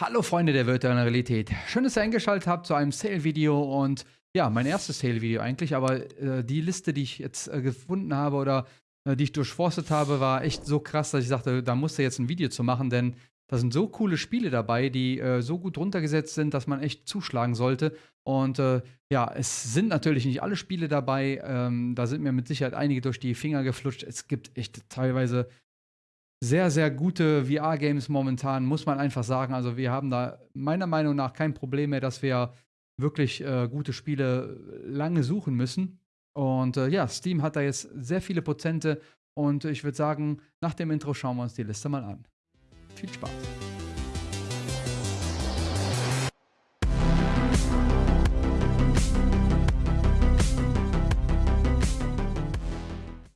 Hallo Freunde der virtuellen Realität. Schön, dass ihr eingeschaltet habt zu einem Sale-Video und ja, mein erstes Sale-Video eigentlich, aber äh, die Liste, die ich jetzt äh, gefunden habe oder äh, die ich durchforstet habe, war echt so krass, dass ich sagte, da musste jetzt ein Video zu machen, denn da sind so coole Spiele dabei, die äh, so gut runtergesetzt sind, dass man echt zuschlagen sollte. Und äh, ja, es sind natürlich nicht alle Spiele dabei. Ähm, da sind mir mit Sicherheit einige durch die Finger geflutscht. Es gibt echt teilweise sehr, sehr gute VR-Games momentan, muss man einfach sagen. Also wir haben da meiner Meinung nach kein Problem mehr, dass wir wirklich äh, gute Spiele lange suchen müssen. Und äh, ja, Steam hat da jetzt sehr viele Prozente und ich würde sagen, nach dem Intro schauen wir uns die Liste mal an. Viel Spaß!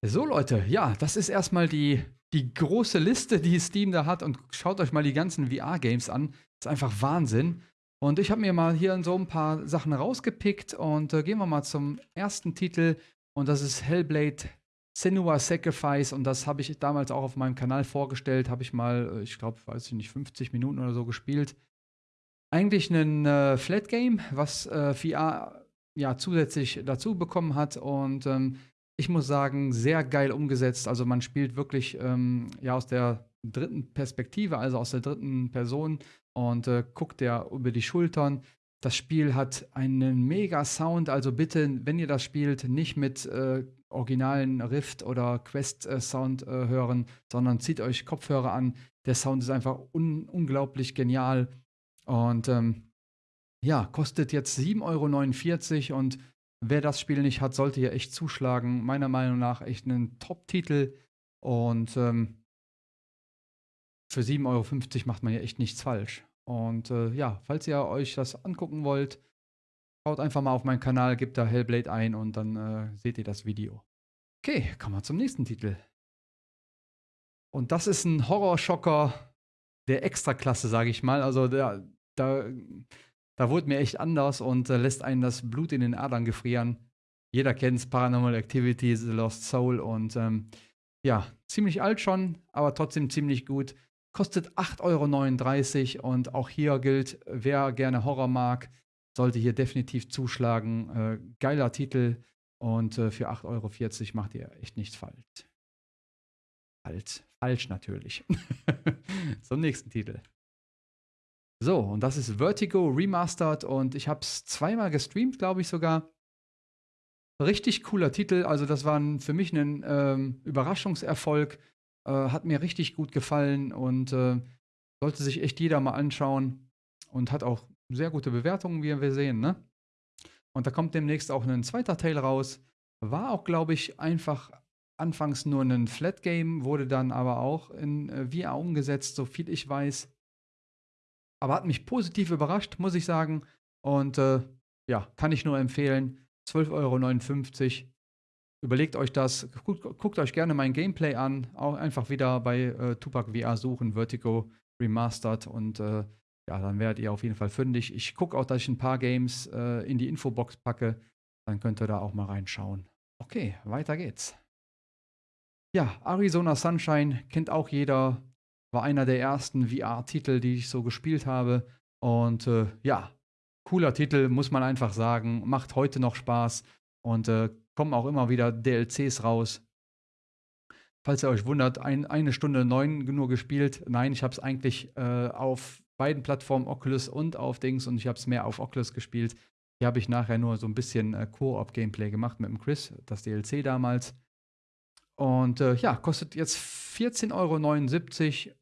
So Leute, ja, das ist erstmal die die große Liste, die Steam da hat und schaut euch mal die ganzen VR-Games an. Ist einfach Wahnsinn. Und ich habe mir mal hier so ein paar Sachen rausgepickt und äh, gehen wir mal zum ersten Titel und das ist Hellblade Senua Sacrifice und das habe ich damals auch auf meinem Kanal vorgestellt, habe ich mal, äh, ich glaube, weiß ich nicht, 50 Minuten oder so gespielt. Eigentlich ein äh, Flat Game, was äh, VR ja zusätzlich dazu bekommen hat und ähm, ich muss sagen, sehr geil umgesetzt. Also man spielt wirklich ähm, ja aus der dritten Perspektive, also aus der dritten Person und äh, guckt ja über die Schultern. Das Spiel hat einen mega Sound, also bitte, wenn ihr das spielt, nicht mit äh, originalen Rift oder Quest äh, Sound äh, hören, sondern zieht euch Kopfhörer an. Der Sound ist einfach un unglaublich genial und ähm, ja, kostet jetzt 7,49 Euro und Wer das Spiel nicht hat, sollte hier echt zuschlagen. Meiner Meinung nach echt ein Top-Titel. Und ähm, für 7,50 Euro macht man hier echt nichts falsch. Und äh, ja, falls ihr euch das angucken wollt, schaut einfach mal auf meinen Kanal, gebt da Hellblade ein und dann äh, seht ihr das Video. Okay, kommen wir zum nächsten Titel. Und das ist ein Horrorschocker der Extraklasse, sage ich mal. Also der, da da wurde mir echt anders und äh, lässt einen das Blut in den Adern gefrieren. Jeder kennt es, Paranormal Activity, The Lost Soul und ähm, ja, ziemlich alt schon, aber trotzdem ziemlich gut. Kostet 8,39 Euro und auch hier gilt, wer gerne Horror mag, sollte hier definitiv zuschlagen. Äh, geiler Titel und äh, für 8,40 Euro macht ihr echt nichts falsch. Halt, falsch natürlich. Zum nächsten Titel. So, und das ist Vertigo Remastered und ich habe es zweimal gestreamt, glaube ich sogar. Richtig cooler Titel, also das war für mich ein ähm, Überraschungserfolg. Äh, hat mir richtig gut gefallen und äh, sollte sich echt jeder mal anschauen und hat auch sehr gute Bewertungen, wie wir sehen. Ne? Und da kommt demnächst auch ein zweiter Teil raus. War auch, glaube ich, einfach anfangs nur ein Flat Game, wurde dann aber auch in äh, VR umgesetzt, so viel ich weiß aber hat mich positiv überrascht, muss ich sagen. Und äh, ja, kann ich nur empfehlen. 12,59 Euro. Überlegt euch das. Guckt, guckt, euch gerne mein Gameplay an. Auch einfach wieder bei äh, Tupac VR suchen, Vertigo Remastered. Und äh, ja, dann werdet ihr auf jeden Fall fündig. Ich gucke auch, dass ich ein paar Games äh, in die Infobox packe. Dann könnt ihr da auch mal reinschauen. Okay, weiter geht's. Ja, Arizona Sunshine kennt auch jeder war einer der ersten VR-Titel, die ich so gespielt habe. Und äh, ja, cooler Titel, muss man einfach sagen. Macht heute noch Spaß und äh, kommen auch immer wieder DLCs raus. Falls ihr euch wundert, ein, eine Stunde neun nur gespielt. Nein, ich habe es eigentlich äh, auf beiden Plattformen, Oculus und auf Dings, und ich habe es mehr auf Oculus gespielt. Hier habe ich nachher nur so ein bisschen äh, Co-op-Gameplay gemacht mit dem Chris, das DLC damals. Und äh, ja, kostet jetzt 14,79 Euro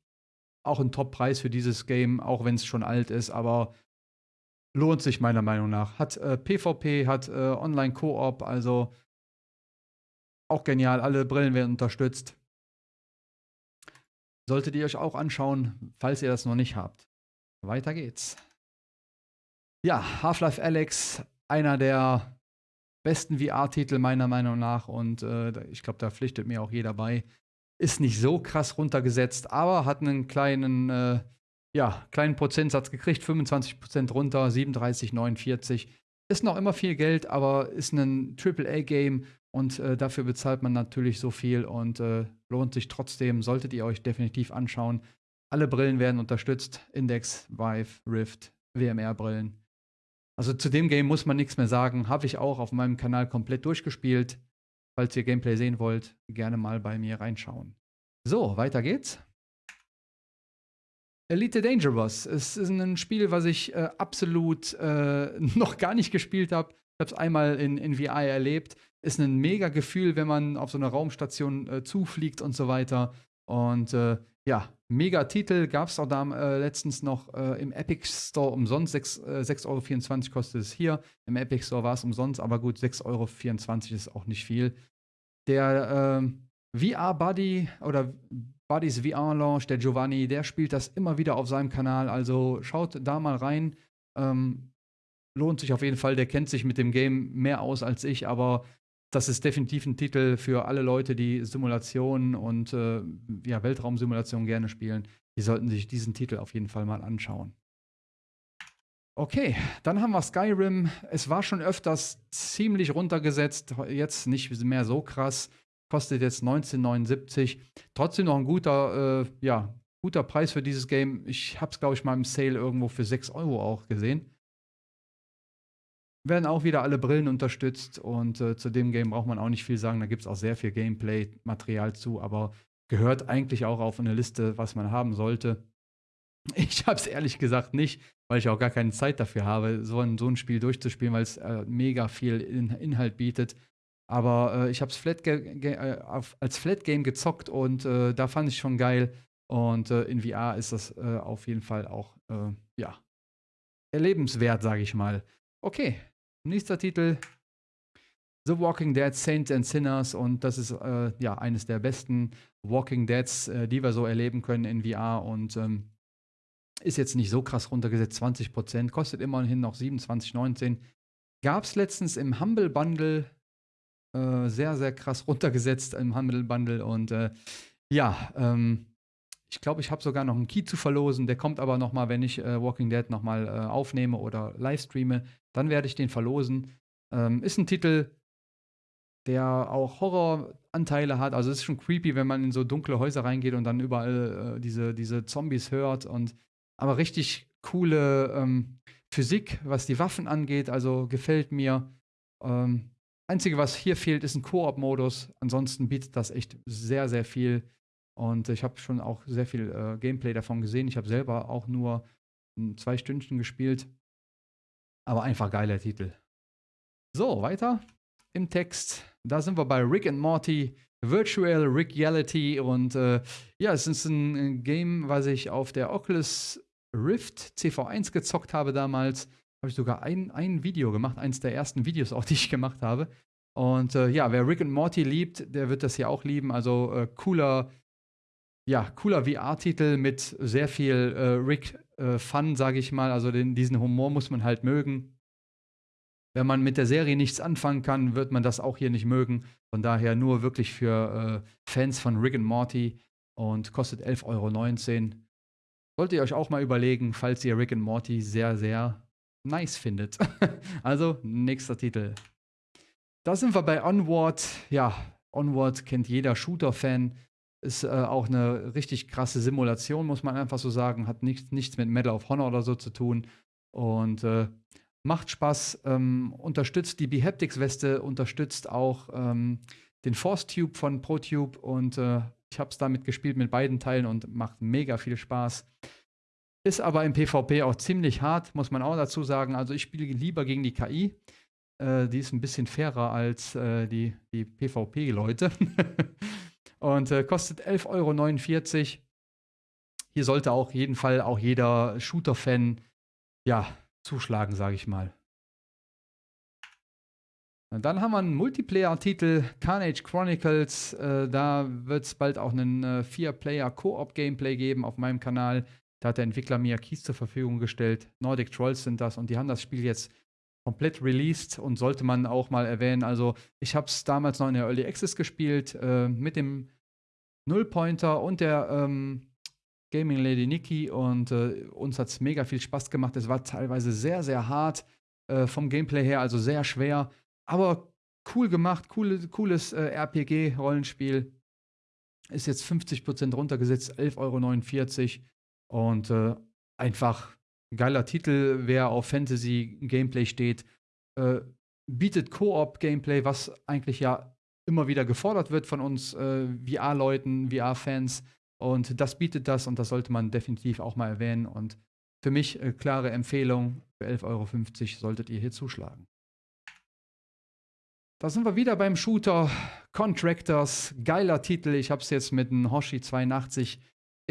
auch ein Top-Preis für dieses Game, auch wenn es schon alt ist, aber lohnt sich meiner Meinung nach. Hat äh, PvP, hat äh, Online-Koop, also auch genial. Alle Brillen werden unterstützt. Solltet ihr euch auch anschauen, falls ihr das noch nicht habt. Weiter geht's. Ja, Half-Life Alex, einer der besten VR-Titel meiner Meinung nach und äh, ich glaube, da pflichtet mir auch jeder bei. Ist nicht so krass runtergesetzt, aber hat einen kleinen, äh, ja, kleinen Prozentsatz gekriegt, 25% runter, 37, 49. Ist noch immer viel Geld, aber ist ein AAA-Game und äh, dafür bezahlt man natürlich so viel und äh, lohnt sich trotzdem, solltet ihr euch definitiv anschauen. Alle Brillen werden unterstützt. Index, Vive, Rift, WMR-Brillen. Also zu dem Game muss man nichts mehr sagen. Habe ich auch auf meinem Kanal komplett durchgespielt. Falls ihr Gameplay sehen wollt, gerne mal bei mir reinschauen. So, weiter geht's. Elite Dangerous. Es ist ein Spiel, was ich äh, absolut äh, noch gar nicht gespielt habe. Ich habe es einmal in, in VR erlebt. Ist ein mega Gefühl, wenn man auf so eine Raumstation äh, zufliegt und so weiter. Und äh, ja, mega Titel. Gab es auch da äh, letztens noch äh, im Epic Store umsonst. 6,24 Euro kostet es hier. Im Epic Store war es umsonst, aber gut, 6,24 Euro ist auch nicht viel. Der ähm, VR-Buddy oder Buddies VR-Launch, der Giovanni, der spielt das immer wieder auf seinem Kanal. Also schaut da mal rein. Ähm, lohnt sich auf jeden Fall. Der kennt sich mit dem Game mehr aus als ich, aber das ist definitiv ein Titel für alle Leute, die Simulationen und äh, ja, Weltraumsimulationen gerne spielen. Die sollten sich diesen Titel auf jeden Fall mal anschauen. Okay, dann haben wir Skyrim. Es war schon öfters ziemlich runtergesetzt, jetzt nicht mehr so krass kostet jetzt 19,79. Trotzdem noch ein guter, äh, ja, guter Preis für dieses Game. Ich habe es, glaube ich, mal im Sale irgendwo für 6 Euro auch gesehen. Werden auch wieder alle Brillen unterstützt und äh, zu dem Game braucht man auch nicht viel sagen. Da gibt es auch sehr viel Gameplay-Material zu, aber gehört eigentlich auch auf eine Liste, was man haben sollte. Ich habe es ehrlich gesagt nicht, weil ich auch gar keine Zeit dafür habe, so ein, so ein Spiel durchzuspielen, weil es äh, mega viel in Inhalt bietet. Aber äh, ich habe es Flat äh, als Flat Game gezockt und äh, da fand ich schon geil. Und äh, in VR ist das auf jeden Fall auch, ja, erlebenswert, sage ich mal. Okay, nächster Titel. The Walking Dead Saints and Sinners und das ist ja eines der besten Walking Deads, die wir so erleben können in VR und ähm, ist jetzt nicht so krass runtergesetzt, 20%, kostet immerhin noch 27,19. Gab es letztens im Humble Bundle äh, sehr, sehr krass runtergesetzt im Humble Bundle. Und äh, ja, ähm, ich glaube, ich habe sogar noch einen Key zu verlosen. Der kommt aber noch mal, wenn ich äh, Walking Dead noch mal äh, aufnehme oder livestreame, dann werde ich den verlosen. Ähm, ist ein Titel, der auch Horroranteile hat. Also es ist schon creepy, wenn man in so dunkle Häuser reingeht und dann überall äh, diese, diese Zombies hört. Und aber richtig coole ähm, Physik, was die Waffen angeht. Also gefällt mir. Ähm, Einzige, was hier fehlt, ist ein Koop-Modus. Ansonsten bietet das echt sehr, sehr viel. Und ich habe schon auch sehr viel äh, Gameplay davon gesehen. Ich habe selber auch nur zwei Stündchen gespielt. Aber einfach geiler Titel. So, weiter im Text. Da sind wir bei Rick and Morty, Virtual Reality. Und äh, ja, es ist ein Game, was ich auf der Oculus Rift CV1 gezockt habe damals habe ich sogar ein, ein Video gemacht, eins der ersten Videos auch, die ich gemacht habe. Und äh, ja, wer Rick und Morty liebt, der wird das hier auch lieben. Also äh, cooler, ja, cooler VR-Titel mit sehr viel äh, äh, sage ich mal. Also den, diesen Humor muss man halt mögen. Wenn man mit der Serie nichts anfangen kann, wird man das auch hier nicht mögen. Von daher nur wirklich für äh, Fans von Rick und Morty und kostet 11,19 Euro. Solltet ihr euch auch mal überlegen, falls ihr Rick und Morty sehr, sehr nice findet. also, nächster Titel. Da sind wir bei Onward. Ja, Onward kennt jeder Shooter-Fan. Ist äh, auch eine richtig krasse Simulation, muss man einfach so sagen. Hat nicht, nichts mit Medal of Honor oder so zu tun. Und äh, macht Spaß. Ähm, unterstützt die Behaptics-Weste, unterstützt auch ähm, den Force Tube von ProTube. Und äh, ich habe es damit gespielt mit beiden Teilen und macht mega viel Spaß. Ist aber im PvP auch ziemlich hart, muss man auch dazu sagen. Also ich spiele lieber gegen die KI. Äh, die ist ein bisschen fairer als äh, die, die PvP-Leute. und äh, kostet 11,49 Euro. Hier sollte auch jeden Fall auch jeder Shooter-Fan ja, zuschlagen, sage ich mal. Dann haben wir einen Multiplayer-Titel, Carnage Chronicles. Äh, da wird es bald auch einen äh, Vier-Player-Koop-Gameplay geben auf meinem Kanal. Da hat der Entwickler mir Keys zur Verfügung gestellt. Nordic Trolls sind das und die haben das Spiel jetzt komplett released und sollte man auch mal erwähnen. Also ich habe es damals noch in der Early Access gespielt äh, mit dem Nullpointer und der ähm, Gaming Lady Nikki und äh, uns hat es mega viel Spaß gemacht. Es war teilweise sehr, sehr hart äh, vom Gameplay her, also sehr schwer, aber cool gemacht, cool, cooles äh, RPG-Rollenspiel. Ist jetzt 50% runtergesetzt, 11,49 Euro. Und äh, einfach ein geiler Titel, wer auf Fantasy-Gameplay steht, äh, bietet Koop-Gameplay, was eigentlich ja immer wieder gefordert wird von uns äh, VR-Leuten, VR-Fans. Und das bietet das und das sollte man definitiv auch mal erwähnen. Und für mich äh, klare Empfehlung, für 11,50 Euro solltet ihr hier zuschlagen. Da sind wir wieder beim Shooter Contractors. Geiler Titel. Ich habe es jetzt mit einem Hoshi 82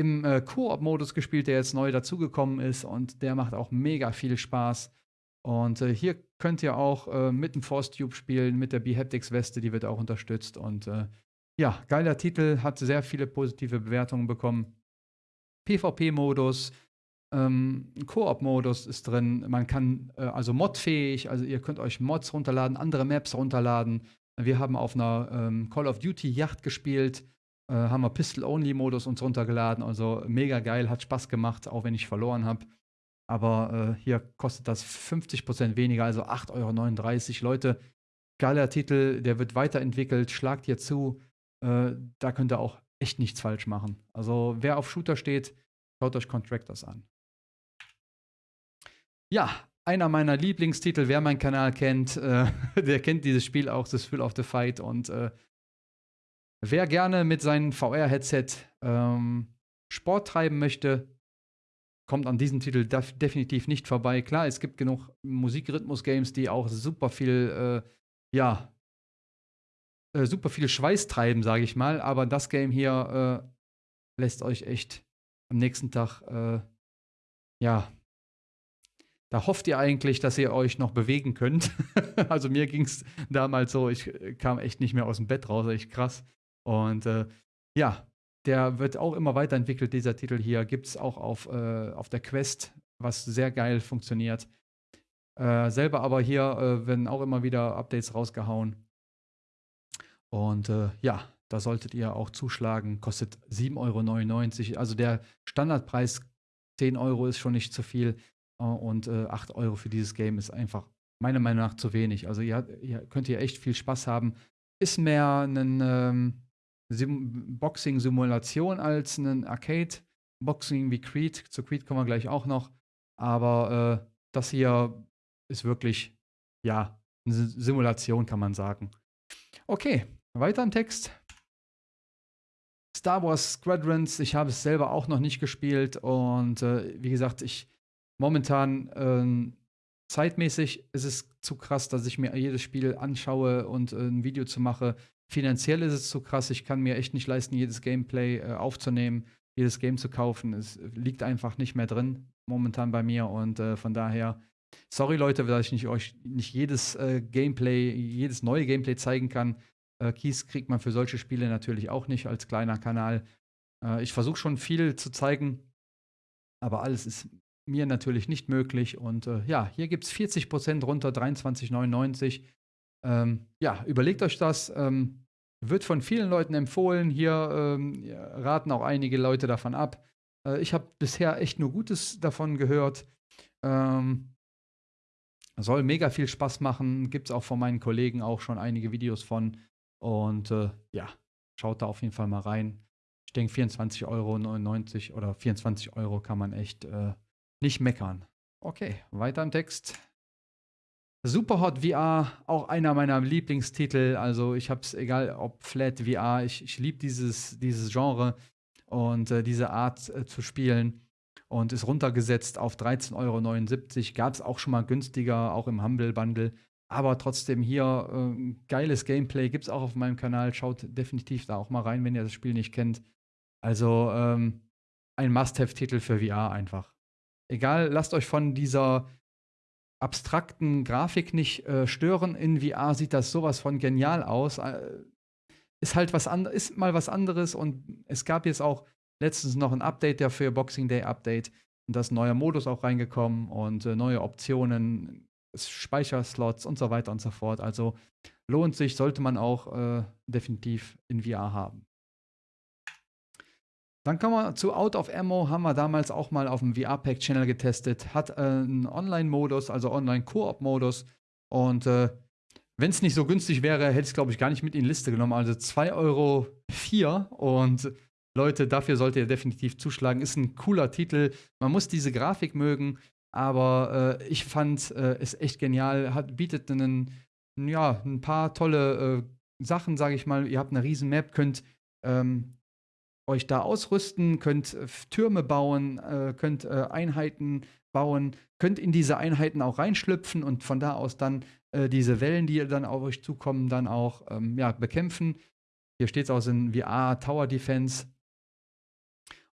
im äh, Koop-Modus gespielt, der jetzt neu dazugekommen ist und der macht auch mega viel Spaß. Und äh, hier könnt ihr auch äh, mit dem Force Tube spielen, mit der B-Haptics-Weste, die wird auch unterstützt. Und äh, ja, geiler Titel, hat sehr viele positive Bewertungen bekommen. PvP-Modus, ähm, Koop-Modus ist drin. Man kann äh, also modfähig, also ihr könnt euch Mods runterladen, andere Maps runterladen. Wir haben auf einer ähm, Call of Duty Yacht gespielt, äh, haben wir Pistol-Only-Modus uns runtergeladen. Also mega geil, hat Spaß gemacht, auch wenn ich verloren habe. Aber äh, hier kostet das 50% weniger, also 8,39 Euro. Leute, geiler Titel, der wird weiterentwickelt, schlagt hier zu. Äh, da könnt ihr auch echt nichts falsch machen. Also wer auf Shooter steht, schaut euch Contractors an. Ja, einer meiner Lieblingstitel, wer meinen Kanal kennt, äh, der kennt dieses Spiel auch, das Thrill of the Fight. Und äh, wer gerne mit seinem VR-Headset ähm, Sport treiben möchte, kommt an diesem Titel def definitiv nicht vorbei. Klar, es gibt genug Musikrhythmus-Games, die auch super viel, äh, ja, äh, super viel Schweiß treiben, sage ich mal. Aber das Game hier äh, lässt euch echt am nächsten Tag, äh, ja, da hofft ihr eigentlich, dass ihr euch noch bewegen könnt. also mir ging es damals so, ich kam echt nicht mehr aus dem Bett raus, echt krass. Und äh, ja, der wird auch immer weiterentwickelt, dieser Titel hier. Gibt es auch auf, äh, auf der Quest, was sehr geil funktioniert. Äh, selber aber hier äh, werden auch immer wieder Updates rausgehauen. Und äh, ja, da solltet ihr auch zuschlagen. Kostet 7,99 Euro. Also der Standardpreis 10 Euro ist schon nicht zu viel. Äh, und äh, 8 Euro für dieses Game ist einfach meiner Meinung nach zu wenig. Also ihr, ihr könnt hier echt viel Spaß haben. Ist mehr ein ähm, Boxing-Simulation als ein Arcade-Boxing wie Creed. Zu Creed kommen wir gleich auch noch. Aber äh, das hier ist wirklich, ja, eine Simulation, kann man sagen. Okay, weiter im Text. Star Wars Squadrons, ich habe es selber auch noch nicht gespielt und äh, wie gesagt, ich momentan äh, zeitmäßig ist es zu krass, dass ich mir jedes Spiel anschaue und äh, ein Video zu mache. Finanziell ist es zu krass. Ich kann mir echt nicht leisten, jedes Gameplay äh, aufzunehmen, jedes Game zu kaufen. Es liegt einfach nicht mehr drin momentan bei mir und äh, von daher. Sorry Leute, dass ich nicht, euch nicht jedes äh, Gameplay, jedes neue Gameplay zeigen kann. Äh, Keys kriegt man für solche Spiele natürlich auch nicht als kleiner Kanal. Äh, ich versuche schon viel zu zeigen, aber alles ist mir natürlich nicht möglich. Und äh, ja, hier gibt es 40% runter, 23,99. Ähm, ja, überlegt euch das. Ähm, wird von vielen Leuten empfohlen. Hier ähm, raten auch einige Leute davon ab. Äh, ich habe bisher echt nur Gutes davon gehört. Ähm, soll mega viel Spaß machen. Gibt es auch von meinen Kollegen auch schon einige Videos von. Und äh, ja, schaut da auf jeden Fall mal rein. Ich denke, 24,99 Euro oder 24 Euro kann man echt äh, nicht meckern. Okay, weiter im Text. Superhot VR, auch einer meiner Lieblingstitel. Also ich habe es, egal ob Flat VR, ich, ich liebe dieses, dieses Genre und äh, diese Art äh, zu spielen. Und ist runtergesetzt auf 13,79 Euro. Gab es auch schon mal günstiger, auch im Humble Bundle. Aber trotzdem hier äh, geiles Gameplay gibt es auch auf meinem Kanal. Schaut definitiv da auch mal rein, wenn ihr das Spiel nicht kennt. Also ähm, ein Must-Have-Titel für VR einfach. Egal, lasst euch von dieser abstrakten Grafik nicht äh, stören. In VR sieht das sowas von genial aus. Äh, ist halt was anderes, ist mal was anderes und es gab jetzt auch letztens noch ein Update dafür, Boxing Day Update. Und da ist ein neuer Modus auch reingekommen und äh, neue Optionen, Speicherslots und so weiter und so fort. Also lohnt sich, sollte man auch äh, definitiv in VR haben. Dann kommen wir zu Out of Ammo, haben wir damals auch mal auf dem VR-Pack-Channel getestet. Hat äh, einen Online-Modus, also Online-Koop-Modus. Und äh, wenn es nicht so günstig wäre, hätte ich es, glaube ich, gar nicht mit in die Liste genommen. Also 2,04 Euro. Und Leute, dafür solltet ihr definitiv zuschlagen. Ist ein cooler Titel. Man muss diese Grafik mögen, aber äh, ich fand äh, es echt genial. Hat, bietet einen, ja, ein paar tolle äh, Sachen, sage ich mal. Ihr habt eine riesen Map, könnt ähm, euch da ausrüsten, könnt äh, Türme bauen, äh, könnt äh, Einheiten bauen, könnt in diese Einheiten auch reinschlüpfen und von da aus dann diese Wellen, die dann auf euch zukommen, dann auch ähm, ja, bekämpfen. Hier steht es auch in VR Tower Defense.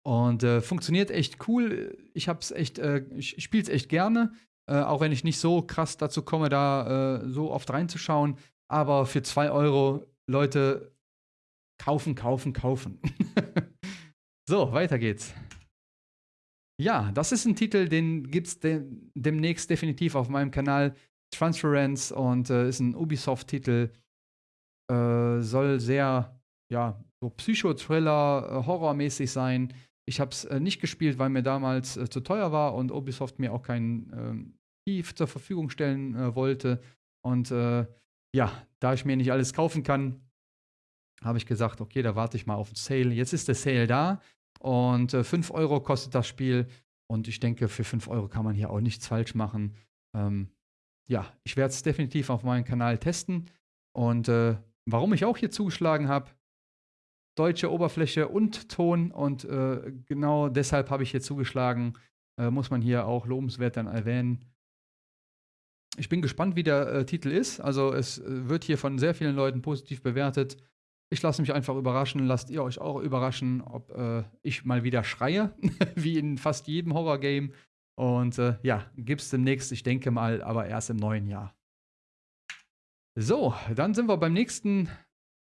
Und äh, funktioniert echt cool. Ich hab's echt, äh, ich, es echt gerne, äh, auch wenn ich nicht so krass dazu komme, da so oft reinzuschauen. Aber für 2 Euro, Leute, kaufen, kaufen, kaufen. so, weiter geht's. Ja, das ist ein Titel, den gibt's de demnächst definitiv auf meinem Kanal. Transference und äh, ist ein Ubisoft-Titel. Äh, soll sehr, ja, so Psychothriller, äh, Horrormäßig sein. Ich habe es äh, nicht gespielt, weil mir damals äh, zu teuer war und Ubisoft mir auch keinen ähm, Key zur Verfügung stellen äh, wollte. Und ja, da ich mir nicht alles kaufen kann, habe ich gesagt, okay, da warte ich mal auf den Sale. Jetzt ist der Sale da und äh, 5 Euro kostet das Spiel. Und ich denke, für 5 Euro kann man hier auch nichts falsch machen. Ähm, ja, ich werde es definitiv auf meinem Kanal testen. Und äh, warum ich auch hier zugeschlagen habe, deutsche Oberfläche und Ton. Und äh, genau deshalb habe ich hier zugeschlagen. Äh, muss man hier auch lobenswert dann erwähnen. Ich bin gespannt, wie der äh, Titel ist. Also es äh, wird hier von sehr vielen Leuten positiv bewertet. Ich lasse mich einfach überraschen. Lasst ihr euch auch überraschen, ob äh, ich mal wieder schreie, wie in fast jedem Horror-Game. Und äh, ja, es demnächst, ich denke mal, aber erst im neuen Jahr. So, dann sind wir beim nächsten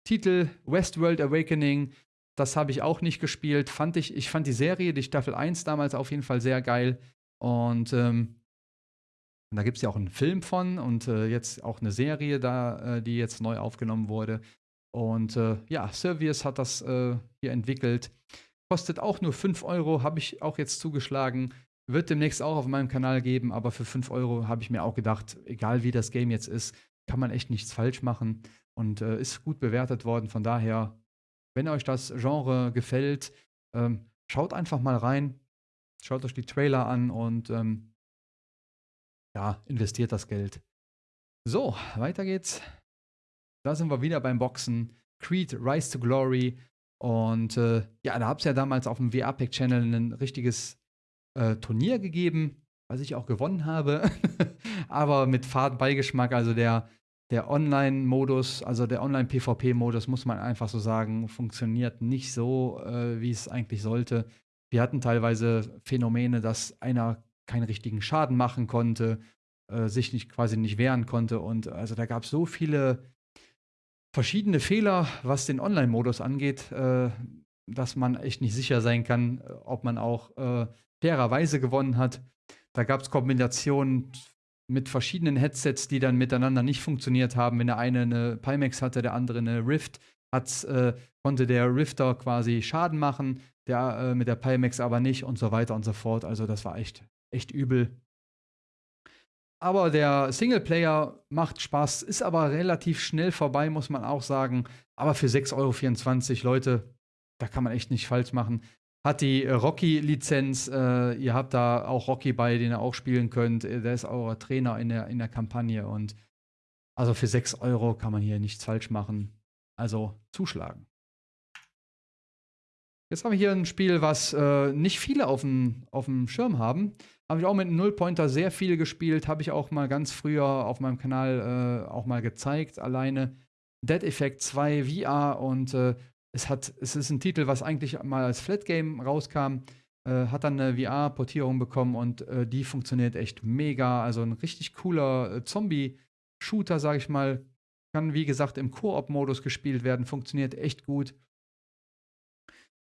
Titel, Westworld Awakening. Das habe ich auch nicht gespielt. Fand ich, ich fand die Serie, die Staffel 1 damals auf jeden Fall sehr geil. Und ähm, da gibt es ja auch einen Film von und äh, jetzt auch eine Serie da, äh, die jetzt neu aufgenommen wurde. Und äh, ja, Servius hat das äh, hier entwickelt. Kostet auch nur 5 Euro, habe ich auch jetzt zugeschlagen. Wird demnächst auch auf meinem Kanal geben, aber für 5 Euro habe ich mir auch gedacht, egal wie das Game jetzt ist, kann man echt nichts falsch machen und äh, ist gut bewertet worden. Von daher, wenn euch das Genre gefällt, ähm, schaut einfach mal rein, schaut euch die Trailer an und ähm, ja, investiert das Geld. So, weiter geht's. Da sind wir wieder beim Boxen. Creed Rise to Glory. Und äh, ja, da habe es ja damals auf dem VR-Pack-Channel ein richtiges äh, Turnier gegeben, was ich auch gewonnen habe. Aber mit Fadenbeigeschmack. Also der, der Online-Modus, also der Online-PvP-Modus, muss man einfach so sagen, funktioniert nicht so, äh, wie es eigentlich sollte. Wir hatten teilweise Phänomene, dass einer keinen richtigen Schaden machen konnte, äh, sich nicht, quasi nicht wehren konnte. Und also da gab es so viele verschiedene Fehler, was den Online-Modus angeht, äh, dass man echt nicht sicher sein kann, äh, ob man auch äh, fairerweise gewonnen hat. Da gab es Kombinationen mit verschiedenen Headsets, die dann miteinander nicht funktioniert haben. Wenn der eine eine Pimax hatte, der andere eine Rift, äh, konnte der Rifter quasi Schaden machen, der äh, mit der Pimax aber nicht und so weiter und so fort. Also das war echt, echt übel. Aber der Singleplayer macht Spaß, ist aber relativ schnell vorbei, muss man auch sagen. Aber für 6,24 Euro, Leute, da kann man echt nicht falsch machen. Hat die Rocky-Lizenz, äh, ihr habt da auch Rocky bei, den ihr auch spielen könnt. Der ist euer Trainer in der, in der Kampagne und also für 6 Euro kann man hier nichts falsch machen. Also zuschlagen. Jetzt haben wir hier ein Spiel, was äh, nicht viele auf dem Schirm haben. Habe ich auch mit einem Nullpointer sehr viel gespielt. Habe ich auch mal ganz früher auf meinem Kanal äh, auch mal gezeigt. Alleine Dead Effect 2 VR und äh, es, hat, es ist ein Titel, was eigentlich mal als Flat Game rauskam. Äh, hat dann eine VR-Portierung bekommen und äh, die funktioniert echt mega. Also ein richtig cooler äh, Zombie-Shooter, sage ich mal. Kann, wie gesagt, im Koop-Modus gespielt werden. Funktioniert echt gut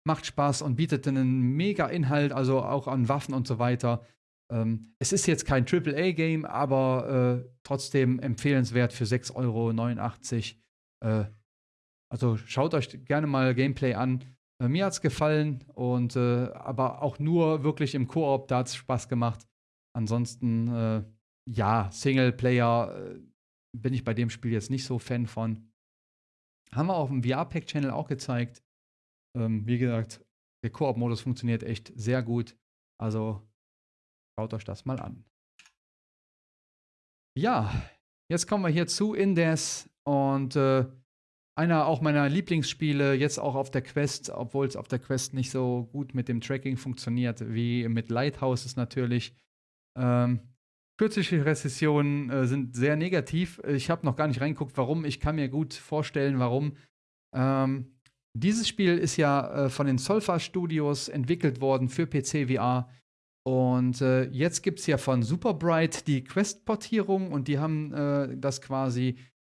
macht Spaß und bietet einen mega Inhalt, also auch an Waffen und so weiter. Ähm, es ist jetzt kein AAA-Game, aber äh, trotzdem empfehlenswert für 6,89 Euro. Äh, also schaut euch gerne mal Gameplay an. Äh, mir hat es gefallen und äh, aber auch nur wirklich im Koop, da hat es Spaß gemacht. Ansonsten, äh, ja, Singleplayer äh, bin ich bei dem Spiel jetzt nicht so Fan von. Haben wir auf dem VR-Pack-Channel auch gezeigt. Ähm, wie gesagt, der Koop-Modus funktioniert echt sehr gut. Also schaut euch das mal an. Ja, jetzt kommen wir hier zu Indes und äh, einer auch meiner Lieblingsspiele, jetzt auch auf der Quest, obwohl es auf der Quest nicht so gut mit dem Tracking funktioniert wie mit Lighthouse ist natürlich. Ähm, kürzliche Rezessionen äh, sind sehr negativ. Ich habe noch gar nicht reingeguckt, warum. Ich kann mir gut vorstellen, warum. Ähm, dieses Spiel ist ja äh, von den Solfa Studios entwickelt worden für PC VR. Und äh, jetzt gibt es ja von Superbright die Quest-Portierung und die haben äh, das quasi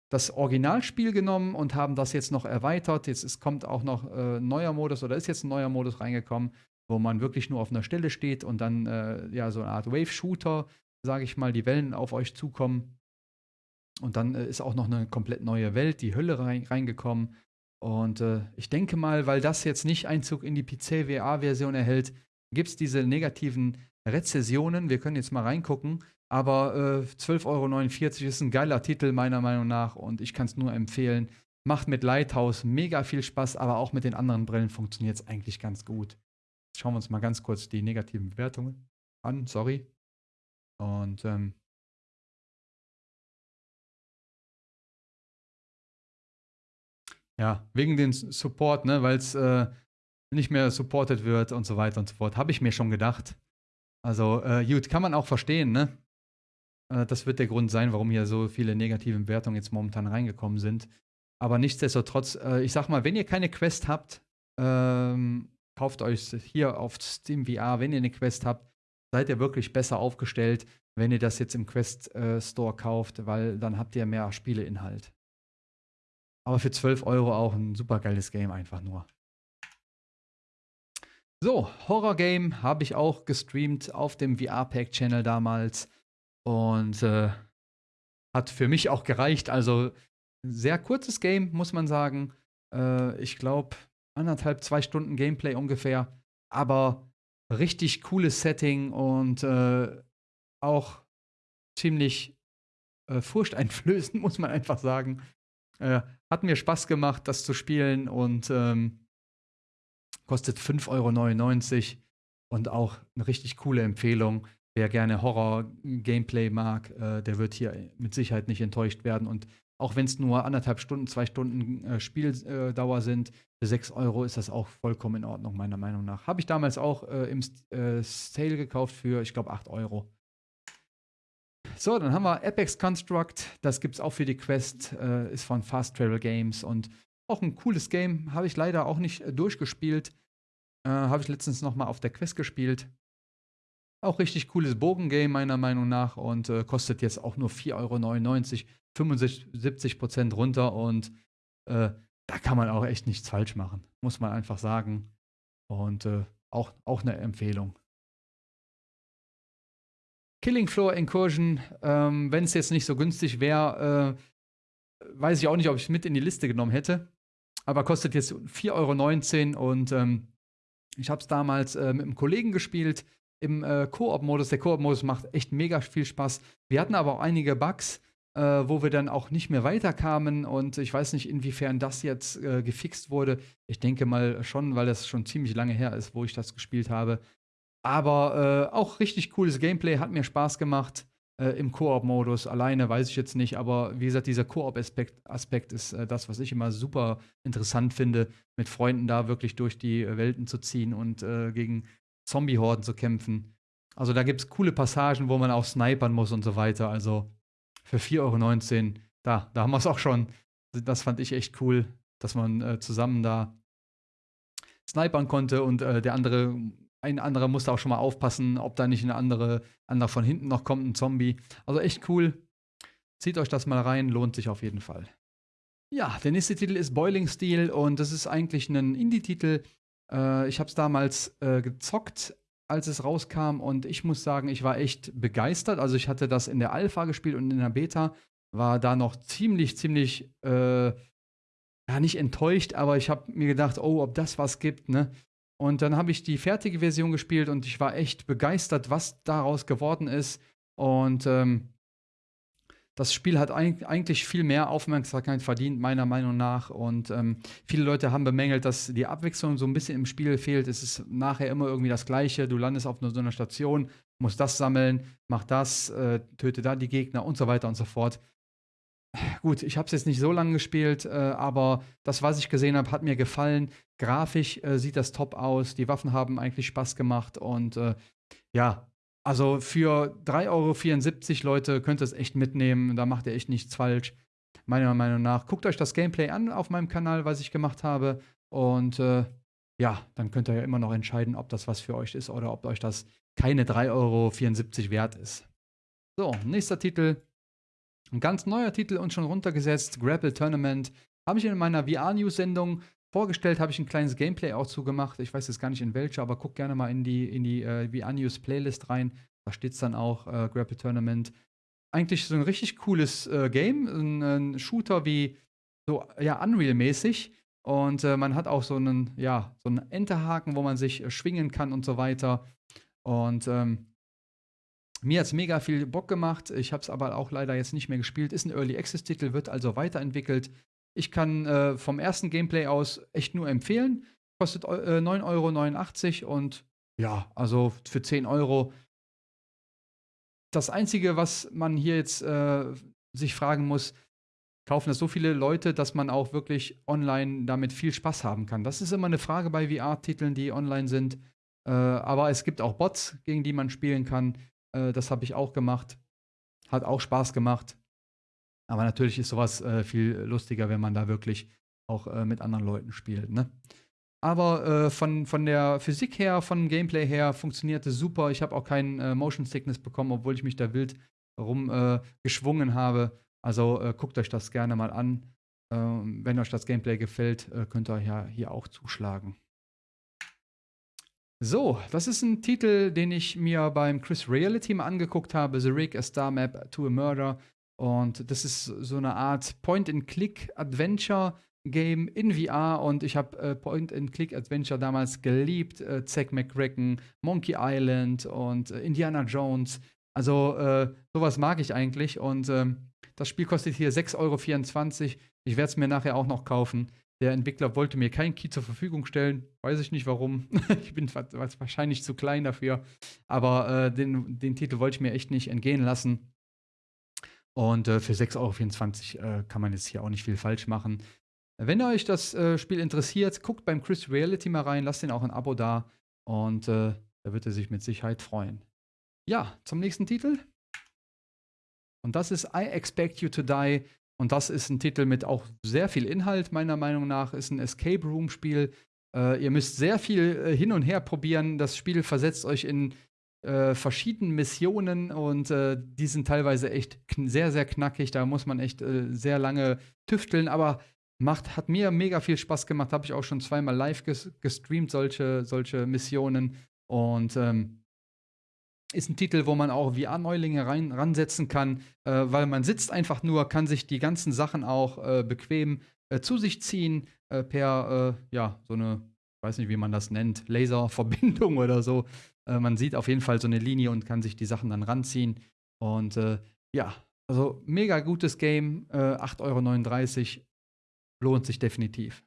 das Originalspiel genommen und haben das jetzt noch erweitert. Jetzt ist, kommt auch noch äh, ein neuer Modus oder ist jetzt ein neuer Modus reingekommen, wo man wirklich nur auf einer Stelle steht und dann äh, ja so eine Art Wave-Shooter, sage ich mal, die Wellen auf euch zukommen. Und dann äh, ist auch noch eine komplett neue Welt, die Hölle rein, reingekommen. Und äh, ich denke mal, weil das jetzt nicht Einzug in die PC-VR-Version erhält, gibt es diese negativen Rezessionen. Wir können jetzt mal reingucken. Aber äh, 12,49 Euro ist ein geiler Titel meiner Meinung nach und ich kann es nur empfehlen. Macht mit Lighthouse mega viel Spaß, aber auch mit den anderen Brillen funktioniert es eigentlich ganz gut. Jetzt schauen wir uns mal ganz kurz die negativen Bewertungen an, sorry. Und ähm, ja, wegen dem Support, ne, weil es äh, nicht mehr supported wird und so weiter und so fort, habe ich mir schon gedacht. Also, äh, gut, kann man auch verstehen, ne? Äh, das wird der Grund sein, warum hier so viele negative Bewertungen jetzt momentan reingekommen sind. Aber nichtsdestotrotz, äh, ich sag mal, wenn ihr keine Quest habt, ähm, kauft euch hier auf Steam VR, wenn ihr eine Quest habt, seid ihr wirklich besser aufgestellt, wenn ihr das jetzt im Quest äh, Store kauft, weil dann habt ihr mehr Spieleinhalt. Aber für 12 Euro auch ein super geiles Game einfach nur. So, Horror Game habe ich auch gestreamt auf dem VR-Pack-Channel damals. Und äh, hat für mich auch gereicht. Also sehr kurzes Game, muss man sagen. Äh, ich glaube, anderthalb, zwei Stunden Gameplay ungefähr. Aber richtig cooles Setting und äh, auch ziemlich äh, furchteinflößend, muss man einfach sagen. Äh, hat mir Spaß gemacht, das zu spielen und ähm, kostet 5,99 Euro und auch eine richtig coole Empfehlung. Wer gerne Horror-Gameplay mag, äh, der wird hier mit Sicherheit nicht enttäuscht werden. Und auch wenn es nur anderthalb Stunden, zwei Stunden äh, Spieldauer sind, für 6 Euro ist das auch vollkommen in Ordnung, meiner Meinung nach. Habe ich damals auch äh, im äh, Sale gekauft für, ich glaube, 8 Euro. So, dann haben wir Apex Construct. Das gibt es auch für die Quest. Äh, ist von Fast Travel Games und auch ein cooles Game. Habe ich leider auch nicht äh, durchgespielt. Habe ich letztens noch mal auf der Quest gespielt. Auch richtig cooles Bogengame meiner Meinung nach und äh, kostet jetzt auch nur 4,99 Euro, 75 Prozent runter und äh, da kann man auch echt nichts falsch machen, muss man einfach sagen. Und äh, auch, auch eine Empfehlung. Killing Floor Incursion, ähm, wenn es jetzt nicht so günstig wäre, äh, weiß ich auch nicht, ob ich es mit in die Liste genommen hätte. Aber kostet jetzt 4,19 Euro und ähm, ich habe es damals äh, mit einem Kollegen gespielt im äh, Koop-Modus. Der Koop-Modus macht echt mega viel Spaß. Wir hatten aber auch einige Bugs, äh, wo wir dann auch nicht mehr weiterkamen und ich weiß nicht, inwiefern das jetzt äh, gefixt wurde. Ich denke mal schon, weil das schon ziemlich lange her ist, wo ich das gespielt habe. Aber äh, auch richtig cooles Gameplay, hat mir Spaß gemacht. Äh, Im Koop-Modus. Alleine weiß ich jetzt nicht, aber wie gesagt, dieser Koop-Aspekt Aspekt ist äh, das, was ich immer super interessant finde, mit Freunden da wirklich durch die Welten zu ziehen und äh, gegen Zombie-Horden zu kämpfen. Also da gibt es coole Passagen, wo man auch snipern muss und so weiter. Also für 4,19 Euro, da, da haben wir es auch schon. Das fand ich echt cool, dass man äh, zusammen da snipern konnte und äh, der andere, ein anderer musste auch schon mal aufpassen, ob da nicht ein andere, anderer von hinten noch kommt, ein Zombie. Also echt cool. Zieht euch das mal rein, lohnt sich auf jeden Fall. Ja, der nächste Titel ist Boiling Steel und das ist eigentlich ein Indie-Titel, äh, ich habe es damals äh, gezockt, als es rauskam und ich muss sagen, ich war echt begeistert. Also ich hatte das in der Alpha gespielt und in der Beta war da noch ziemlich, ziemlich, äh, ja nicht enttäuscht, aber ich habe mir gedacht, oh, ob das was gibt, ne? Und dann habe ich die fertige Version gespielt und ich war echt begeistert, was daraus geworden ist. Und ähm, das Spiel hat eigentlich viel mehr Aufmerksamkeit verdient, meiner Meinung nach. Und ähm, viele Leute haben bemängelt, dass die Abwechslung so ein bisschen im Spiel fehlt. Es ist nachher immer irgendwie das Gleiche. Du landest auf so einer Station, musst das sammeln, mach das, äh, töte da die Gegner und so weiter und so fort. Gut, ich habe es jetzt nicht so lange gespielt, äh, aber das, was ich gesehen habe, hat mir gefallen. Grafisch äh, sieht das top aus. Die Waffen haben eigentlich Spaß gemacht und äh, ja, also für 3,74 Euro, Leute, könnt ihr es echt mitnehmen. Da macht ihr echt nichts falsch. Meiner Meinung nach. Guckt euch das Gameplay an auf meinem Kanal, was ich gemacht habe. Und äh, ja, dann könnt ihr ja immer noch entscheiden, ob das was für euch ist oder ob euch das keine 3,74 Euro wert ist. So, nächster Titel. Ein ganz neuer Titel und schon runtergesetzt. Grapple Tournament. Habe ich in meiner VR-News-Sendung vorgestellt, habe ich ein kleines Gameplay auch zugemacht. Ich weiß jetzt gar nicht in welcher, aber guck gerne mal in die, in die äh, VR News Playlist rein. Da steht es dann auch, äh, Grapple Tournament. Eigentlich so ein richtig cooles äh, Game. Ein, ein, Shooter wie so, ja, Unreal-mäßig. Und äh, man hat auch so einen, ja, so einen Enterhaken, wo man sich äh, schwingen kann und so weiter. Und ähm, mir hat es mega viel Bock gemacht. Ich habe es aber auch leider jetzt nicht mehr gespielt. Ist ein Early Access-Titel, wird also weiterentwickelt. Ich kann äh, vom ersten Gameplay aus echt nur empfehlen. Kostet äh, 9,89 Euro und ja, also für 10 Euro. Das Einzige, was man hier jetzt äh, sich fragen muss, kaufen das so viele Leute, dass man auch wirklich online damit viel Spaß haben kann. Das ist immer eine Frage bei VR-Titeln, die online sind. Äh, aber es gibt auch Bots, gegen die man spielen kann. Äh, das habe ich auch gemacht. Hat auch Spaß gemacht. Aber natürlich ist sowas äh, viel lustiger, wenn man da wirklich auch äh, mit anderen Leuten spielt. Ne? Aber äh, von, von der Physik her, von Gameplay her funktionierte super. Ich habe auch keinen äh, Motion Sickness bekommen, obwohl ich mich da wild rumgeschwungen äh, habe. Also guckt euch das gerne mal an. Ähm, wenn euch das Gameplay gefällt, könnt ihr ja hier auch zuschlagen. So, das ist ein Titel, den ich mir beim Chris Reality mal angeguckt habe. The Rig, a Star Map to a Murder. Und das ist so eine Art Point-and-Click-Adventure-Game in VR. Und ich habe äh, Point-and-Click-Adventure damals geliebt. Äh, Zack McCracken, Monkey Island und äh, Indiana Jones. Also äh, sowas mag ich eigentlich. Und ähm, das Spiel kostet hier 6,24 Euro. Ich werde es mir nachher auch noch kaufen. Der Entwickler wollte mir keinen Key zur Verfügung stellen. Weiß ich nicht warum. ich bin wahrscheinlich zu klein dafür. Aber äh, den, den Titel wollte ich mir echt nicht entgehen lassen. Und äh, für 6,24 Euro äh, kann man jetzt hier auch nicht viel falsch machen. Wenn euch das äh, Spiel interessiert, guckt beim Chris Reality mal rein, lasst ihn auch ein Abo da und äh, da wird er sich mit Sicherheit freuen. Ja, zum nächsten Titel. Und das ist I Expect You to Die. Und das ist ein Titel mit auch sehr viel Inhalt, meiner Meinung nach. Ist ein Escape Room Spiel. Äh, ihr müsst sehr viel äh, hin und her probieren. Das Spiel versetzt euch in äh, verschiedenen Missionen und äh, die sind teilweise echt sehr, sehr knackig. Da muss man echt äh, sehr lange tüfteln, aber macht, hat mir mega viel Spaß gemacht. Habe ich auch schon zweimal live ges gestreamt, solche, solche Missionen. Und ähm, ist ein Titel, wo man auch VR-Neulinge ransetzen kann, äh, weil man sitzt einfach nur, kann sich die ganzen Sachen auch äh, bequem äh, zu sich ziehen per, ja, so eine weiß nicht, wie man das nennt, Laserverbindung oder so. Äh, man sieht auf jeden Fall so eine Linie und kann sich die Sachen dann ranziehen. Und äh, ja, also mega gutes Game, äh, 8,39 Euro, lohnt sich definitiv.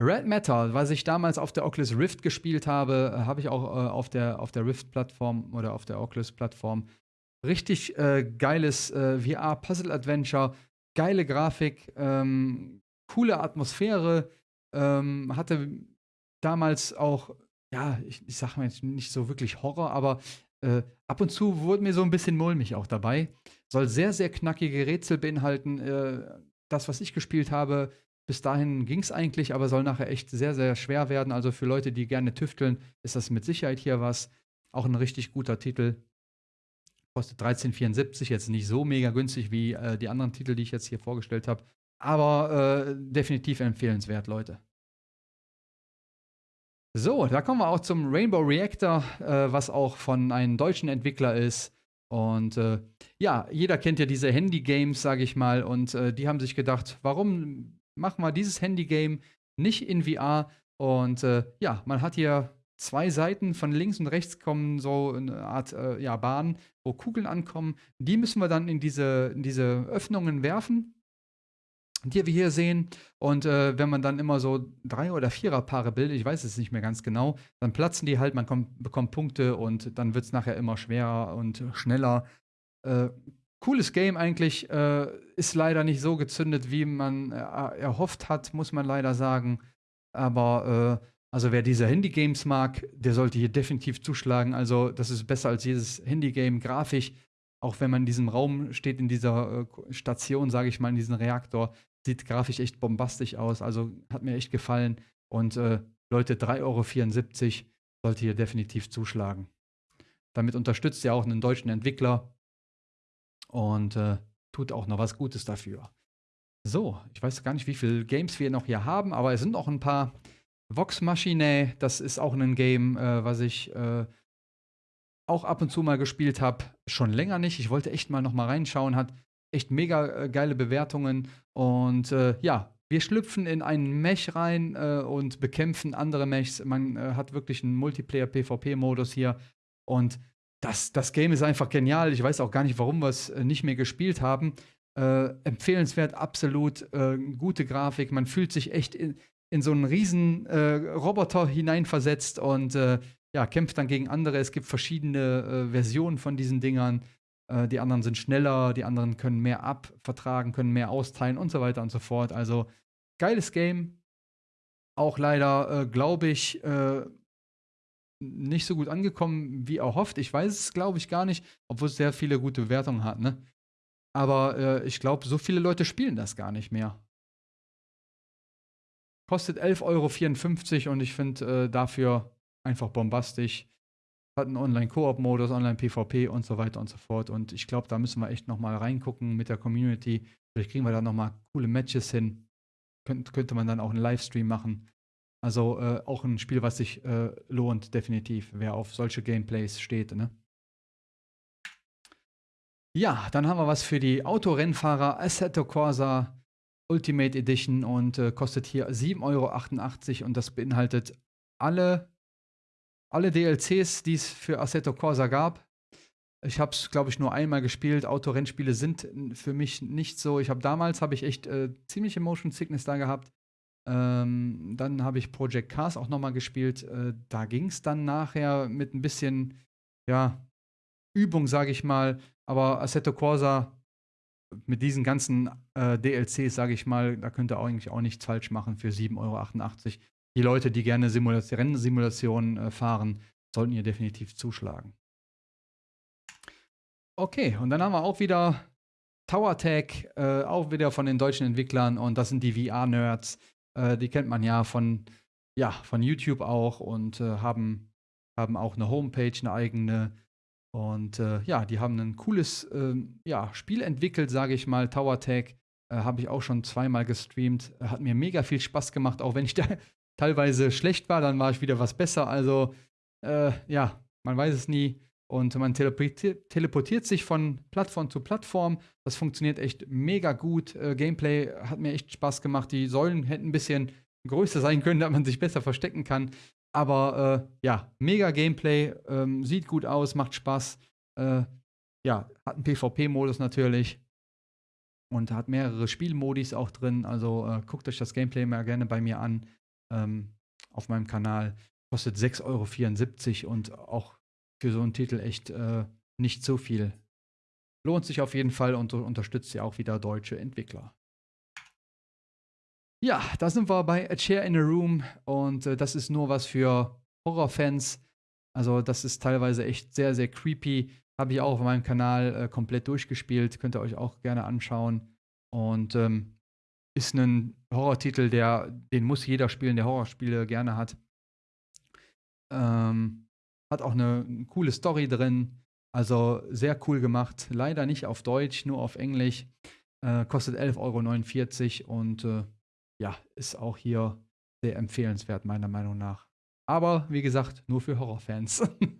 Red Matter, was ich damals auf der Oculus Rift gespielt habe, äh, habe ich auch äh, auf der, auf der Rift-Plattform oder auf der Oculus-Plattform. Richtig äh, geiles äh, VR-Puzzle-Adventure, geile Grafik, ähm, coole Atmosphäre, ähm, hatte damals auch, ja, ich, ich sag mal jetzt nicht so wirklich Horror, aber äh, ab und zu wurde mir so ein bisschen mulmig auch dabei. Soll sehr, sehr knackige Rätsel beinhalten. Äh, das, was ich gespielt habe, bis dahin ging es eigentlich, aber soll nachher echt sehr, sehr schwer werden. Also für Leute, die gerne tüfteln, ist das mit Sicherheit hier was. Auch ein richtig guter Titel. Kostet 13,74, jetzt nicht so mega günstig wie äh, die anderen Titel, die ich jetzt hier vorgestellt habe. Aber äh, definitiv empfehlenswert, Leute. So, da kommen wir auch zum Rainbow Reactor, äh, was auch von einem deutschen Entwickler ist. Und äh, ja, jeder kennt ja diese Handy-Games, sage ich mal. Und äh, die haben sich gedacht, warum machen wir dieses Handy-Game nicht in VR? Und äh, ja, man hat hier zwei Seiten von links und rechts kommen so eine Art äh, ja, Bahn, wo Kugeln ankommen. Die müssen wir dann in diese, in diese Öffnungen werfen, die wir hier sehen. Und äh, wenn man dann immer so drei oder vierer Paare bildet, ich weiß es nicht mehr ganz genau, dann platzen die halt, man kommt, bekommt Punkte und dann wird es nachher immer schwerer und schneller. Äh, cooles Game eigentlich, äh, ist leider nicht so gezündet, wie man äh, erhofft hat, muss man leider sagen. Aber äh, also wer diese Handy-Games mag, der sollte hier definitiv zuschlagen. Also das ist besser als jedes Handy-Game grafisch. Auch wenn man in diesem Raum steht, in dieser äh, Station, sage ich mal, in diesem Reaktor, sieht grafisch echt bombastisch aus. Also hat mir echt gefallen. Und äh, Leute, 3,74 Euro sollte hier definitiv zuschlagen. Damit unterstützt ihr auch einen deutschen Entwickler und äh, tut auch noch was Gutes dafür. So, ich weiß gar nicht, wie viele Games wir noch hier haben, aber es sind auch ein paar Vox Machinae, das ist auch ein Game, äh, was ich äh, auch ab und zu mal gespielt habe. Schon länger nicht. Ich wollte echt mal noch mal reinschauen. Hat echt mega äh, geile Bewertungen. Und äh, ja, wir schlüpfen in einen Mech rein äh, und bekämpfen andere Mechs. Man äh, hat wirklich einen Multiplayer-PvP-Modus hier. Und das, das Game ist einfach genial. Ich weiß auch gar nicht, warum wir es nicht mehr gespielt haben. empfehlenswert, absolut. gute Grafik. Man fühlt sich echt in, in so einen riesen äh, Roboter hineinversetzt und äh, ja, kämpft dann gegen andere. Es gibt verschiedene äh, Versionen von diesen Dingern. Äh, die anderen sind schneller, die anderen können mehr abvertragen, können mehr austeilen und so weiter und so fort. Also geiles Game. Auch leider, äh, glaube ich, äh, nicht so gut angekommen wie erhofft. Ich weiß es, glaube ich, gar nicht, obwohl es sehr viele gute Bewertungen hat. Ne? Aber ich glaube, so viele Leute spielen das gar nicht mehr. Kostet 11,54 Euro und ich finde äh, dafür einfach bombastisch. Hat einen Online-Koop-Modus, Online-PvP und so weiter und so fort. Und ich glaube, da müssen wir echt nochmal reingucken mit der Community. Vielleicht kriegen wir da nochmal coole Matches hin. Könnt, könnte man dann auch einen Livestream machen. Also äh, auch ein Spiel, was sich äh, lohnt, definitiv, wer auf solche Gameplays steht. Ne? Ja, dann haben wir was für die Autorennfahrer. Assetto Corsa Ultimate Edition und äh, kostet hier 7,88 Euro und das beinhaltet alle, alle DLCs, die es für Assetto Corsa gab. Ich habe es, glaube ich, nur einmal gespielt. Autorennspiele sind für mich nicht so. Ich habe damals habe ich echt äh, ziemliche Motion Sickness da gehabt. Ähm, dann habe ich Project Cars auch nochmal gespielt. Äh, da ging es dann nachher mit ein bisschen, ja, Übung, sage ich mal. Aber Assetto Corsa mit diesen ganzen äh, DLCs, sage ich mal, da könnt ihr eigentlich auch nichts falsch machen für 7,88 Euro. Die Leute, die gerne Simulation, Rennsimulationen äh, fahren, sollten hier definitiv zuschlagen. Okay, und dann haben wir auch wieder TowerTech, äh, auch wieder von den deutschen Entwicklern und das sind die VR-Nerds. Äh, die kennt man ja von, ja, von YouTube auch und äh, haben, haben auch eine Homepage, eine eigene und äh, ja, die haben ein cooles äh, ja, Spiel entwickelt, sage ich mal. Tower Tag äh, habe ich auch schon zweimal gestreamt. Hat mir mega viel Spaß gemacht, auch wenn ich da teilweise schlecht war, dann war ich wieder was besser. Also äh, ja, man weiß es nie. Und man teleportiert, sich von Plattform zu Plattform. Das funktioniert echt mega gut. Äh, Gameplay hat mir echt Spaß gemacht. Die Säulen hätten ein bisschen größer sein können, damit man sich besser verstecken kann. Aber äh, ja, mega Gameplay, ähm, sieht gut aus, macht Spaß. Äh, ja, hat einen PvP-Modus natürlich. Und hat mehrere Spielmodis auch drin. Also äh, guckt euch das Gameplay mal gerne bei mir an. Ähm, auf meinem Kanal. Kostet 6,74 Euro und auch für so einen Titel echt äh, nicht so viel. Lohnt sich auf jeden Fall und unterstützt ja auch wieder deutsche Entwickler. Ja, da sind wir bei A Chair in a Room und äh, das ist nur was für Horrorfans. Also das ist teilweise echt sehr, sehr creepy. Habe ich auch auf meinem Kanal äh, komplett durchgespielt. Könnt ihr euch auch gerne anschauen. Und ähm, ist ein Horrortitel, der, den muss jeder spielen, der Horrorspiele gerne hat. Ähm, hat auch eine, eine coole Story drin. Also sehr cool gemacht. Leider nicht auf Deutsch, nur auf Englisch. Äh, kostet 11,49 Euro und äh, ja, ist auch hier sehr empfehlenswert, meiner Meinung nach. Aber wie gesagt, nur für Horrorfans.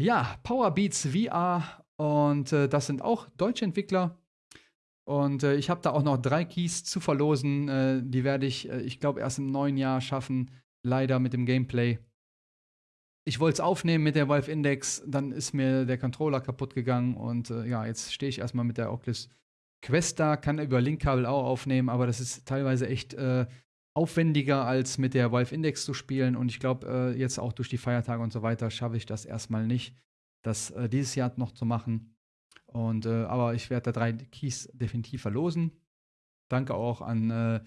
ja, Powerbeats VR und äh, das sind auch deutsche Entwickler. Und äh, ich habe da auch noch drei Keys zu verlosen. Äh, die werde ich, äh, ich glaube, erst im neuen Jahr schaffen. Leider mit dem Gameplay. Ich wollte es aufnehmen mit der Valve Index, dann ist mir der Controller kaputt gegangen und äh, ja, jetzt stehe ich erstmal mit der Oculus Quest da, kann über Linkkabel auch aufnehmen, aber das ist teilweise echt äh, aufwendiger als mit der Valve Index zu spielen und ich glaube, äh, jetzt auch durch die Feiertage und so weiter schaffe ich das erstmal nicht, das äh, dieses Jahr noch zu machen. Und, äh, aber ich werde da drei Keys definitiv verlosen. Danke auch an, äh,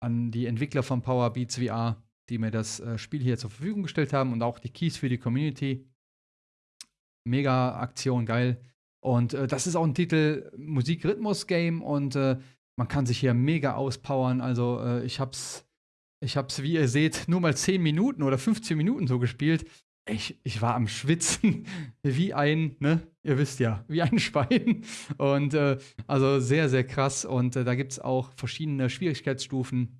an die Entwickler von Power Beats VR, die mir das äh, Spiel hier zur Verfügung gestellt haben und auch die Keys für die Community. Mega Aktion, geil. Und äh, das ist auch ein Titel Musik-Rhythmus-Game und äh, man kann sich hier mega auspowern. Also äh, ich hab's, ich hab's, wie ihr seht, nur mal 10 Minuten oder 15 Minuten so gespielt. Ich, ich war am Schwitzen wie ein, ne, ihr wisst ja, wie ein Schwein. Und äh, also sehr, sehr krass. Und äh, da gibt es auch verschiedene Schwierigkeitsstufen.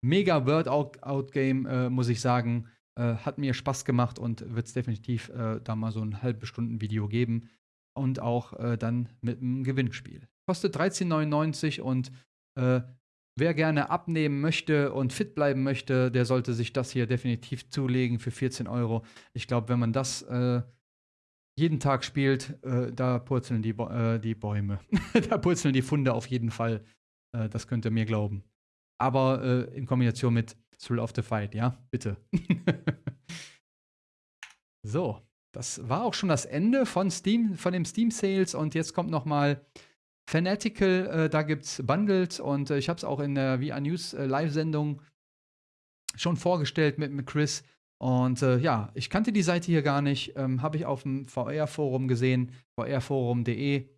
Mega Word-Out-Game, äh, muss ich sagen. Äh, hat mir Spaß gemacht und wird es definitiv äh, da mal so ein halbe Stunden Video geben. Und auch äh, dann mit einem Gewinnspiel. Kostet 13,99 und Wer gerne abnehmen möchte und fit bleiben möchte, der sollte sich das hier definitiv zulegen für 14 Euro. Ich glaube, wenn man das äh, jeden Tag spielt, äh, da purzeln die, äh, die Bäume. da purzeln die Funde auf jeden Fall. Äh, das könnt ihr mir glauben. Aber äh, in Kombination mit Thrill of the Fight, ja? Bitte. so, das war auch schon das Ende von Steam, von dem Steam Sales und jetzt kommt noch mal Fanatical, äh, da gibt es Bundles und äh, ich habe es auch in der VR News äh, Live-Sendung schon vorgestellt mit, mit Chris. Und äh, ja, ich kannte die Seite hier gar nicht, ähm, habe ich auf dem VR-Forum gesehen, vrforum.de.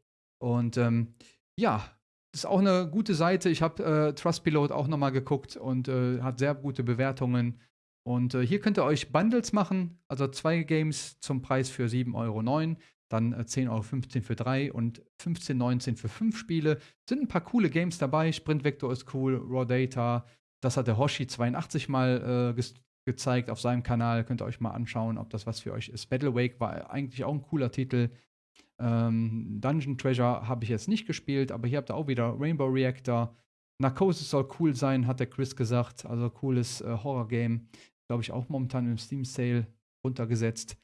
Und ähm, ja, ist auch eine gute Seite. Ich habe äh, Trustpilot auch nochmal geguckt und äh, hat sehr gute Bewertungen. Und äh, hier könnt ihr euch Bundles machen, also zwei Games zum Preis für 7,09 Euro. Dann 10,15 äh, Euro für drei und 15,19 für fünf Spiele. Sind ein paar coole Games dabei. Sprint Vector ist cool, Raw Data. Das hat der Hoshi 82 mal äh, ge gezeigt auf seinem Kanal. Könnt ihr euch mal anschauen, ob das was für euch ist. Battle Wake war eigentlich auch ein cooler Titel. Ähm, Dungeon Treasure habe ich jetzt nicht gespielt, aber hier habt ihr auch wieder Rainbow Reactor. Narcosis soll cool sein, hat der Chris gesagt. Also cooles äh, Horror-Game. Glaube ich auch momentan im Steam Sale runtergesetzt.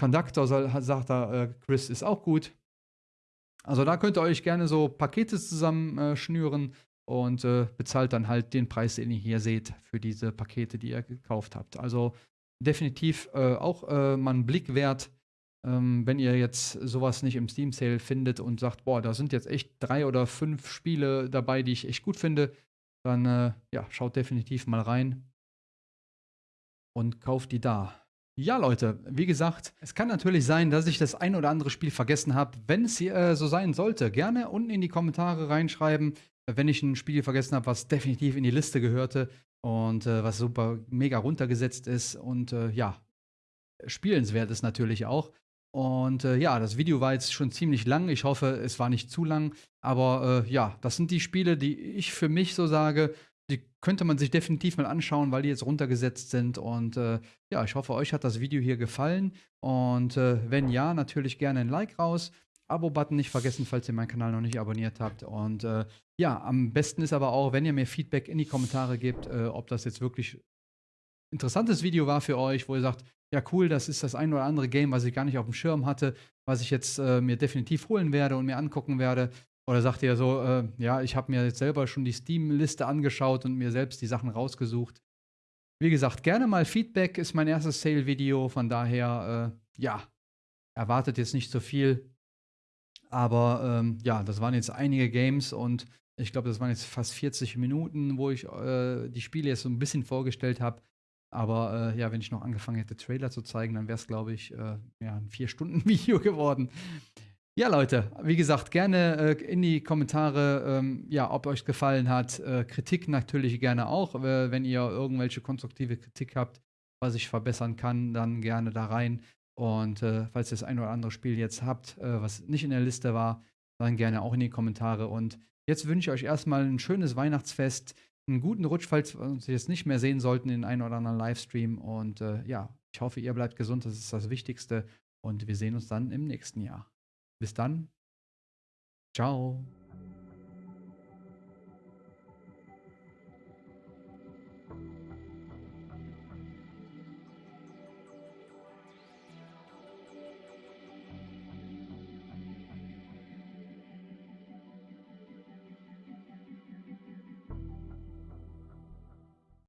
Conductor soll, sagt er, äh, Chris ist auch gut. Also da könnt ihr euch gerne so Pakete zusammenschnüren äh, und äh, bezahlt dann halt den Preis, den ihr hier seht, für diese Pakete, die ihr gekauft habt. Also definitiv äh, auch äh, mal einen Blick wert, ähm, wenn ihr jetzt sowas nicht im Steam Sale findet und sagt, boah, da sind jetzt echt drei oder fünf Spiele dabei, die ich echt gut finde, dann äh, ja, schaut definitiv mal rein und kauft die da. Ja, Leute, wie gesagt, es kann natürlich sein, dass ich das ein oder andere Spiel vergessen habe. Wenn es äh, so sein sollte, gerne unten in die Kommentare reinschreiben, wenn ich ein Spiel vergessen habe, was definitiv in die Liste gehörte und äh, was super mega runtergesetzt ist und äh, ja, spielenswert ist natürlich auch. Und äh, ja, das Video war jetzt schon ziemlich lang. Ich hoffe, es war nicht zu lang. Aber äh, ja, das sind die Spiele, die ich für mich so sage, die könnte man sich definitiv mal anschauen, weil die jetzt runtergesetzt sind. Und äh, ja, ich hoffe, euch hat das Video hier gefallen. Und äh, wenn ja, natürlich gerne ein Like raus. Abo-Button nicht vergessen, falls ihr meinen Kanal noch nicht abonniert habt. Und äh, ja, am besten ist aber auch, wenn ihr mir Feedback in die Kommentare gebt, äh, ob das jetzt wirklich interessantes Video war für euch, wo ihr sagt, ja cool, das ist das ein oder andere Game, was ich gar nicht auf dem Schirm hatte, was ich jetzt äh, mir definitiv holen werde und mir angucken werde. Oder sagt ihr so, äh, ja, ich habe mir jetzt selber schon die Steam-Liste angeschaut und mir selbst die Sachen rausgesucht. Wie gesagt, gerne mal Feedback ist mein erstes Sale-Video, von daher, äh, ja, erwartet jetzt nicht so viel. Aber ähm, ja, das waren jetzt einige Games und ich glaube, das waren jetzt fast 40 Minuten, wo ich äh, die Spiele jetzt so ein bisschen vorgestellt habe. Aber äh, ja, wenn ich noch angefangen hätte, Trailer zu zeigen, dann wäre es, glaube ich, äh, ja, ein 4-Stunden-Video geworden. Ja, Leute, wie gesagt, gerne äh, in die Kommentare, ähm, ja, ob euch gefallen hat. Äh, Kritik natürlich gerne auch. Äh, wenn ihr irgendwelche konstruktive Kritik habt, was ich verbessern kann, dann gerne da rein. Und äh, falls ihr das ein oder andere Spiel jetzt habt, was nicht in der Liste war, dann gerne auch in die Kommentare. Und jetzt wünsche ich euch erstmal ein schönes Weihnachtsfest, einen guten Rutsch, falls wir uns jetzt nicht mehr sehen sollten in einem oder anderen Livestream. Und äh, ja, ich hoffe, ihr bleibt gesund, das ist das Wichtigste. Und wir sehen uns dann im nächsten Jahr. Bis dann. Ciao.